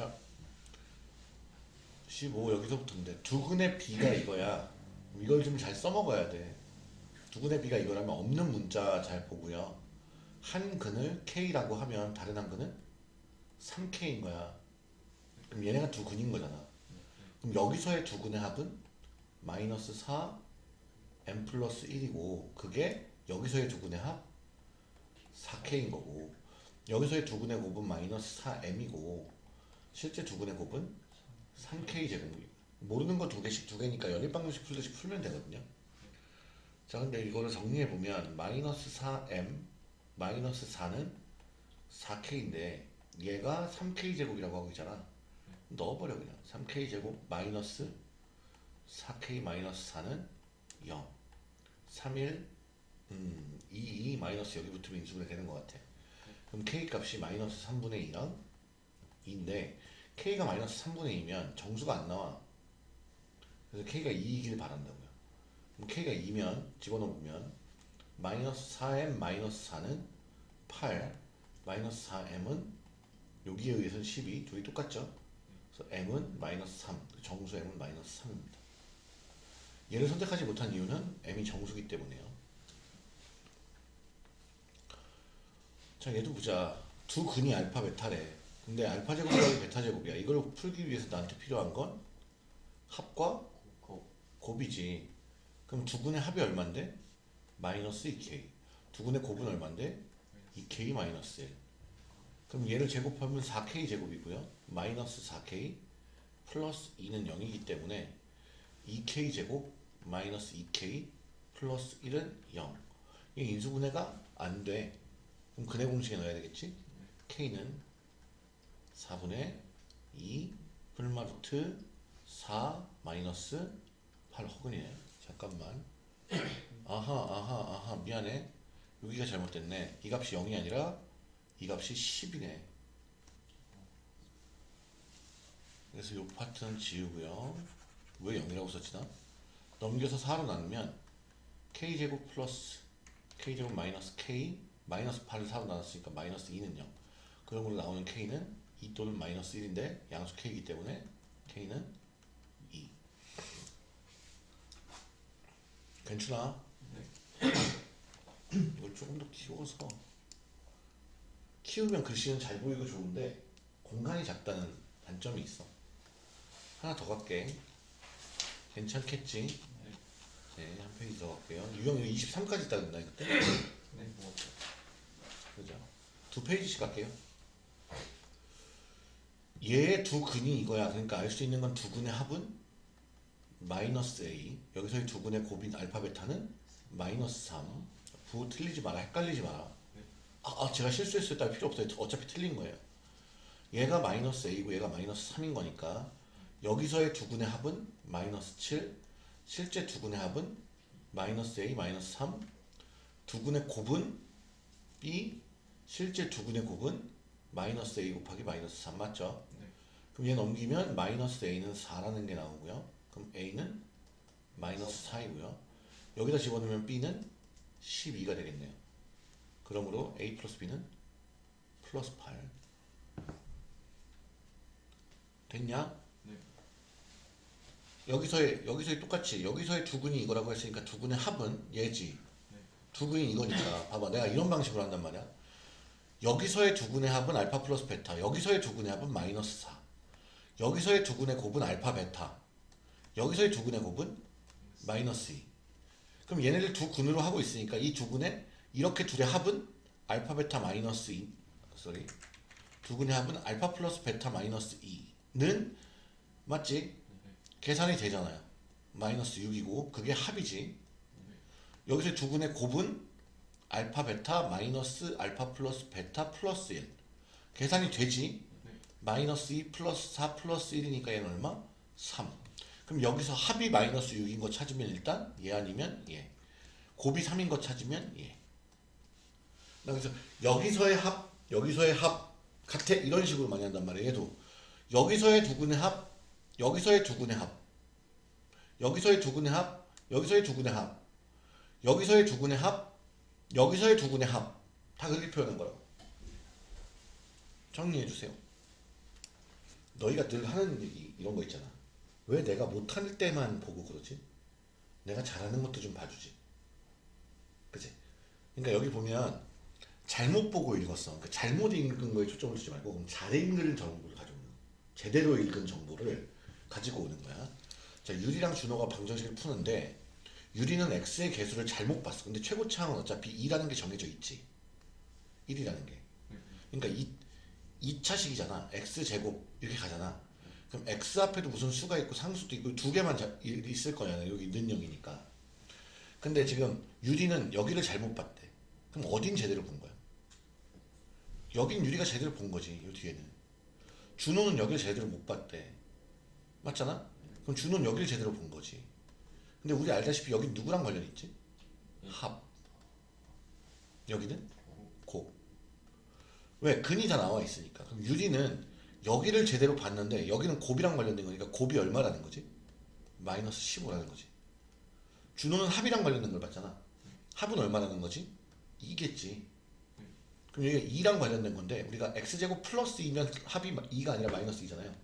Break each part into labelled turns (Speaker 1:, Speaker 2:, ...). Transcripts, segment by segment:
Speaker 1: 자, 15 여기서부터인데 두근의 B가 이거야. 이걸 좀 잘 써먹어야 돼. 두근의 B가 이거라면 없는 문자 잘 보고요. 한 근을 K라고 하면 다른 한 근은 3K인 거야. 그럼 얘네가 두 근인 거잖아. 그럼 여기서의 두 근의 합은 마이너스 4 m 플러스 1이고 그게 여기서의 두 근의 합 4K인 거고 여기서의 두 근의 곱은 마이너스 4M이고 실제 두 근의 곱은 3K 제곱이 모르는 거 두 개씩 두 개니까 연립 방정식 풀듯이 풀면 되거든요. 자 근데 이거를 정리해 보면 마이너스 4M 마이너스 4는 4K인데 얘가 3K 제곱이라고 하고 있잖아. 넣어버려 그냥 3K 제곱 마이너스 4K 마이너스 4는 0 31 음, 2, 2 마이너스 여기 붙으면 인수분해 되는 것 같아. 그럼 K 값이 마이너스 3분의 2랑 2인데 K가 마이너스 3분의 2면 정수가 안 나와. 그래서 K가 2이길 바란다고요. 그럼 K가 2면 집어넣으면 마이너스 4M 마이너스 4는 8 마이너스 4M은 여기에 의해서는 12 둘이 똑같죠? 그래서 M은 마이너스 3 정수 M은 마이너스 3입니다. 얘를 선택하지 못한 이유는 M이 정수기 때문에요. 자 얘도 보자 두 근이 알파 베타래 근데 알파 제곱이랑 베타 제곱이야. 이걸 풀기 위해서 나한테 필요한 건 합과 곱이지. 그럼 두 근의 합이 얼만데? 마이너스 2k 두 근의 곱은 얼만데? 2k 마이너스 1 그럼 얘를 제곱하면 4k 제곱이고요. 마이너스 4k 플러스 2는 0이기 때문에 2k 제곱 마이너스 2k 플러스 1은 0 이게 인수분해가 안 돼. 그럼 근해 공식에 넣어야 되겠지? K는 4분의 2 풀마루트 4 마이너스 8 허근이네. 잠깐만. 아하 아하 아하. 미안해. 여기가 잘못됐네. 이 값이 0이 아니라 이 값이 10이네. 그래서 이 파트는 지우고요. 왜 0이라고 썼지나? 넘겨서 4로 나누면 K제곱 플러스 K제곱 마이너스 K 마이너스 8을 4로 나눴으니까 마이너스 2는 0 그런 걸로 나오는 K는 2 또는 마이너스 1인데 양수 K이기 때문에 K는 2 괜찮아? 이걸 조금 더 키워서 키우면 글씨는 잘 보이고 좋은데 공간이 작다는 단점이 있어 하나 더 갈게 괜찮겠지? 네, 한 페이지 더 갈게요 유형 23까지 있다던다 그때?
Speaker 2: 네, 뭐
Speaker 1: 그죠? 두 페이지씩 갈게요. 얘의 두 근이 이거야. 그러니까 알 수 있는 건 두 근의 합은 마이너스 A. 여기서의 두 근의 곱인 알파 베타는 마이너스 3. 부 틀리지 마라. 헷갈리지 마라. 아, 아, 제가 실수했어요. 딸 필요 없어요. 어차피 틀린 거예요. 얘가 마이너스 A고 얘가 마이너스 3인 거니까 여기서의 두 근의 합은 마이너스 7. 실제 두 근의 합은 마이너스 A 마이너스 3. 두 근의 곱은 B 실제 두 근의 곱은 마이너스 A 곱하기 마이너스 3 맞죠?
Speaker 2: 네.
Speaker 1: 그럼 얘 넘기면 마이너스 A는 4라는 게 나오고요. 그럼 A는 마이너스 4이고요. 여기다 집어넣으면 B는 12가 되겠네요. 그러므로 A 플러스 B는 플러스 8 됐냐?
Speaker 2: 네.
Speaker 1: 여기서의 여기서의 똑같이 여기서의 두 근이 이거라고 했으니까 두 근의 합은 얘지.
Speaker 2: 네.
Speaker 1: 두 근이 이거니까 봐봐 내가 이런 방식으로 한단 말이야 여기서의 두 근의 합은 알파 플러스 베타 여기서의 두 근의 합은 마이너스 4 여기서의 두 근의 곱은 알파 베타 여기서의 두 근의 곱은 마이너스 2 그럼 얘네들 두 근으로 하고 있으니까 이두 근의 이렇게 둘의 합은 알파 베타 마이너스 2 sorry 두 근의 합은 알파 플러스 베타 마이너스 2는 맞지? 계산이 되잖아요. 마이너스 6이고 그게 합이지. 여기서 두 근의 곱은 알파 베타 마이너스 알파 플러스 베타 플러스 1 계산이 되지?
Speaker 2: 네.
Speaker 1: 마이너스 2 플러스 4 플러스 1이니까 얘는 얼마? 3 그럼 여기서 합이 마이너스 6인 거 찾으면 일단 얘 아니면 얘. 곱이 3인 거 찾으면 얘. 그래서 여기서의 합 여기서의 합 같아? 이런 식으로 많이 한단 말이에요 얘도. 여기서의 두 근의 합 여기서의 두 근의 합. 여기서의 두 근의 합 여기서의 두 근의 합. 여기서의 두 근의 합, 여기서의 두 근의 합. 다 그렇게 표현한 거라고. 정리해 주세요. 너희가 늘 하는 얘기 이런 거 있잖아. 왜 내가 못할 때만 보고 그러지? 내가 잘하는 것도 좀 봐주지. 그치? 그러니까 여기 보면 잘못 보고 읽었어. 그러니까 잘못 읽은 거에 초점을 두지 말고 잘 읽는 정보를 가져오는 거야. 제대로 읽은 정보를 가지고 오는 거야. 자, 유리랑 준호가 방정식을 푸는데 유리는 x의 개수를 잘못 봤어. 근데 최고차항은 어차피 2라는 게 정해져 있지. 1이라는 게. 그러니까 2, 2차식이잖아. x제곱 이렇게 가잖아. 그럼 x 앞에도 무슨 수가 있고 상수도 있고 두 개만 자- 이- 있을 거잖아. 여기 는영이니까. 근데 지금 유리는 여기를 잘못 봤대. 그럼 어딘 제대로 본 거야? 여긴 유리가 제대로 본 거지. 요 뒤에는. 준호는 여기를 제대로 못 봤대. 맞잖아? 그럼 준호는 여기를 제대로 본 거지. 근데 우리 알다시피 여기 누구랑 관련 있지? 합. 여기는 고. 왜? 근이 다 나와 있으니까. 그럼 유리는 여기를 제대로 봤는데 여기는 곱이랑 관련된 거니까 곱이 얼마라는 거지? 마이너스 15라는 거지. 준호는 합이랑 관련된 걸 봤잖아. 합은 얼마라는 거지? 2겠지. 그럼 여기가 2랑 관련된 건데 우리가 x제곱 플러스 2면 합이 2가 아니라 마이너스 2잖아요.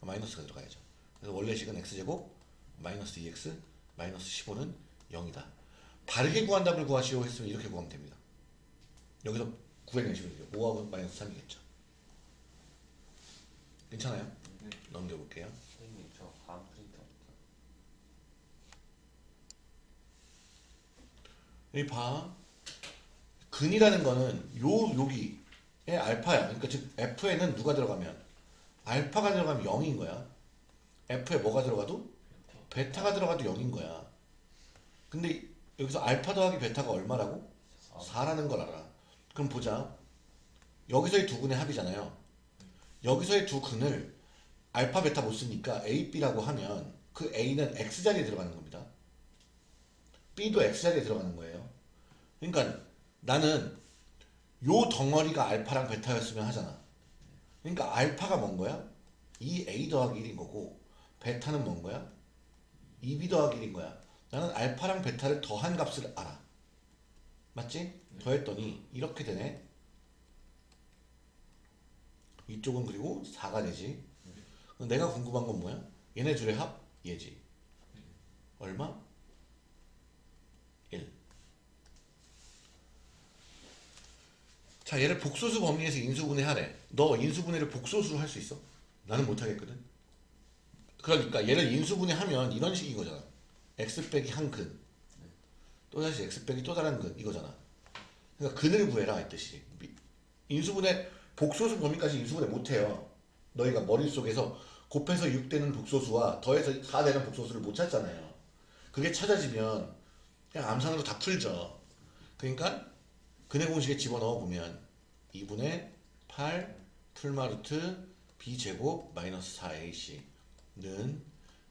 Speaker 1: 마이너스가 들어가야죠. 그래서 원래 식은 x제곱 마이너스 2x 마이너스 15는 0이다. 바르게 구한 답을 구하시오 했으면 이렇게 구하면 됩니다. 여기서 구해내시면 돼요. 5하고 마이너스 3이겠죠. 괜찮아요?
Speaker 2: 네.
Speaker 1: 넘겨볼게요.
Speaker 2: 선생님 저 다음 프린터
Speaker 1: 여기 봐. 근이라는 거는 요 여기의 알파야. 그러니까 즉 f에는 누가 들어가면 알파가 들어가면 0인 거야. f에 뭐가 들어가도 베타가 들어가도 0인 거야. 근데 여기서 알파 더하기 베타가 얼마라고? 4라는 걸 알아. 그럼 보자. 여기서의 두 근의 합이잖아요. 여기서의 두 근을 알파 베타 못 쓰니까 A, B라고 하면 그 A는 X 자리에 들어가는 겁니다. B도 X 자리에 들어가는 거예요. 그러니까 나는 요 덩어리가 알파랑 베타였으면 하잖아. 그러니까 알파가 뭔 거야? 2A 더하기 1인 거고 베타는 뭔 거야? 2B 더하기 1인 거야. 나는 알파랑 베타를 더한 값을 알아. 맞지? 더했더니 이렇게 되네. 이쪽은 그리고 4가 되지. 그럼 내가 궁금한 건 뭐야? 얘네 둘의 합? 얘지. 얼마? 1. 자, 얘를 복소수 범위에서 인수분해 하래. 너 인수분해를 복소수로 할 수 있어? 나는 못 하겠거든. 그러니까 얘를 인수분해 하면 이런 식인 거잖아. x 빼기 한 근. 또 다시 x 빼기 또 다른 근 이거잖아. 그러니까 근을 구해라 이 뜻이. 인수분해 복소수 범위까지 인수분해 못 해요. 너희가 머릿속에서 곱해서 6 되는 복소수와 더해서 4 되는 복소수를 못 찾잖아요. 그게 찾아지면 그냥 암산으로 다 풀죠. 그러니까 근의 공식에 집어넣어 보면 2분의 8 풀마루트 b제곱 마이너스 4ac 는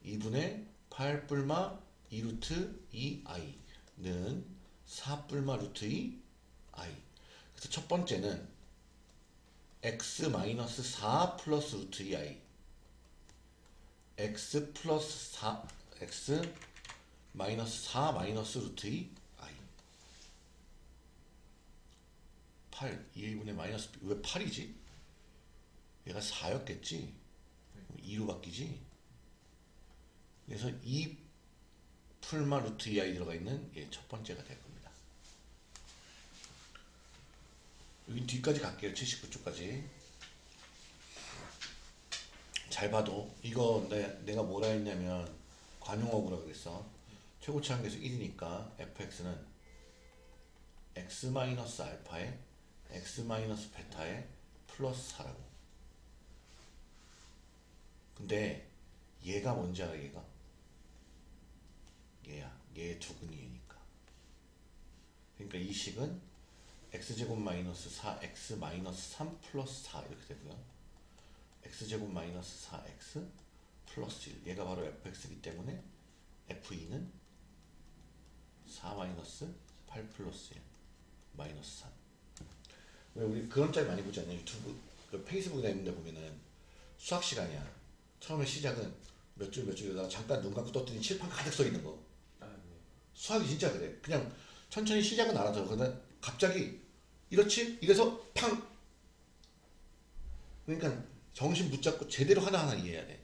Speaker 1: 2분의 8 뿔마 2루트 2i는 4 뿔마 루트 2i 그래서 첫 번째는 x 마이너스 4 플러스 루트 2i x 플러스 4 x 마이너스 4 마이너스 루트 2i 8 2분의 마이너스 왜 8이지? 얘가 4였겠지? 2로 바뀌지? 그래서 2 풀마 루트 2i 들어가 있는 예, 첫 번째가 될 겁니다. 여기 뒤까지 갈게요. 79쪽까지. 잘 봐도 이거 내, 내가 뭐라 했냐면 관용어구라 그랬어. 최고치 한계수 1이니까 fx는 x 마이너스 알파에 x 마이너스 베타에 플러스 4라고. 근데 얘가 뭔지 알아 얘가? 얘야. 얘의 두근이니까. 그러니까 이 식은 x제곱 마이너스 4x 마이너스 3 플러스 4 이렇게 되고요. x제곱 마이너스 4x 플러스 1 얘가 바로 fx이기 때문에 f2는 4 마이너스 8 플러스 1 마이너스 3 왜 우리 그런 짤 많이 보지 않냐 유튜브 그 페이스북이나 이런 데 보면은 수학 시간이야 처음에 시작은 몇 줄 몇 줄에다가 잠깐 눈 감고 떴더니 칠판 가득 써 있는 거. 수학이 진짜 그래. 그냥 천천히 시작은 알아서 그러다 갑자기 이렇지? 이래서 팡! 그러니까 정신 붙잡고 제대로 하나하나 이해해야 돼.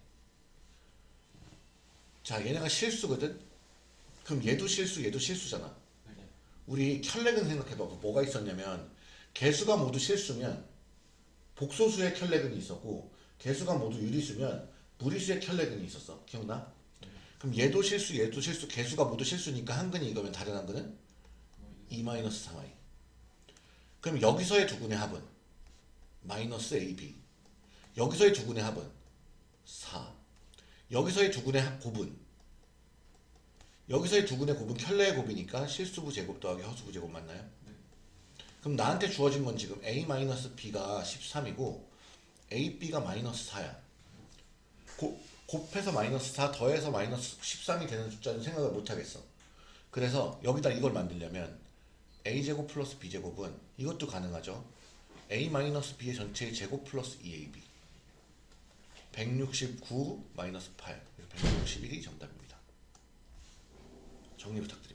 Speaker 1: 자, 얘네가 실수거든? 그럼 얘도 실수, 얘도 실수잖아.
Speaker 2: 네.
Speaker 1: 우리 켤레근 생각해봐. 뭐가 있었냐면, 개수가 모두 실수면, 복소수의 켤레근이 있었고, 개수가 모두 유리수면, 무리수의 켤레근이 있었어. 기억나? 그럼 얘도 실수, 얘도 실수, 개수가 모두 실수니까 한 근이 이거면 다른 한 근은 2-3i. 그럼 여기서의 두 근의 합은 마이너스 ab. 여기서의 두 근의 합은 4. 여기서의 두 근의 합 곱은 여기서의 두 근의 곱은 켤레의 곱이니까 실수부 제곱 더하기 허수부 제곱 맞나요? 그럼 나한테 주어진 건 지금 a-b가 13이고 ab가 마이너스 4야. 곱, 곱해서 마이너스 4 더해서 마이너스 13이 되는 숫자는 생각을 못 하겠어. 그래서 여기다 이걸 만들려면 a제곱 플러스 b제곱은 이것도 가능하죠. a 마이너스 b의 전체의 제곱 플러스 2ab 169 마이너스 8 그래서 161이 정답입니다. 정리 부탁드립니다.